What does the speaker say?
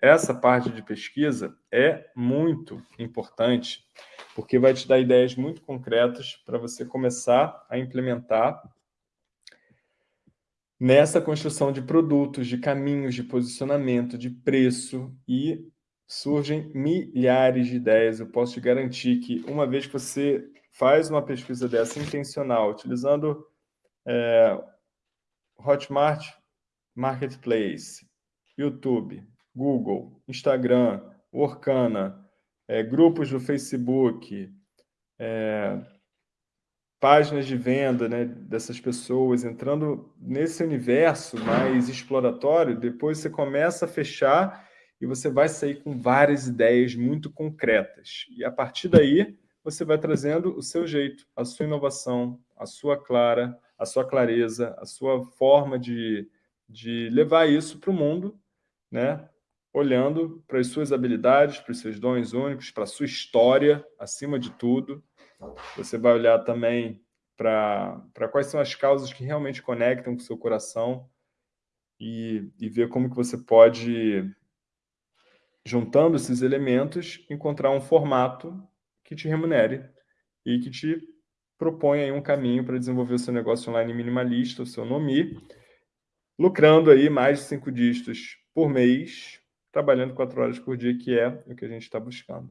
essa parte de pesquisa é muito importante, porque vai te dar ideias muito concretas para você começar a implementar nessa construção de produtos, de caminhos, de posicionamento, de preço e surgem milhares de ideias. Eu posso te garantir que uma vez que você faz uma pesquisa dessa intencional, utilizando é, Hotmart Marketplace, YouTube, Google, Instagram, Orkana, é, grupos do Facebook, é, páginas de venda né, dessas pessoas, entrando nesse universo mais exploratório, depois você começa a fechar e você vai sair com várias ideias muito concretas. E a partir daí, você vai trazendo o seu jeito, a sua inovação, a sua clara, a sua clareza, a sua forma de, de levar isso para o mundo, né? Olhando para as suas habilidades, para os seus dons únicos, para a sua história, acima de tudo. Você vai olhar também para, para quais são as causas que realmente conectam com o seu coração e, e ver como que você pode, juntando esses elementos, encontrar um formato que te remunere e que te propõe aí um caminho para desenvolver o seu negócio online minimalista, o seu NOMI, lucrando aí mais de cinco dígitos por mês, trabalhando quatro horas por dia, que é o que a gente está buscando.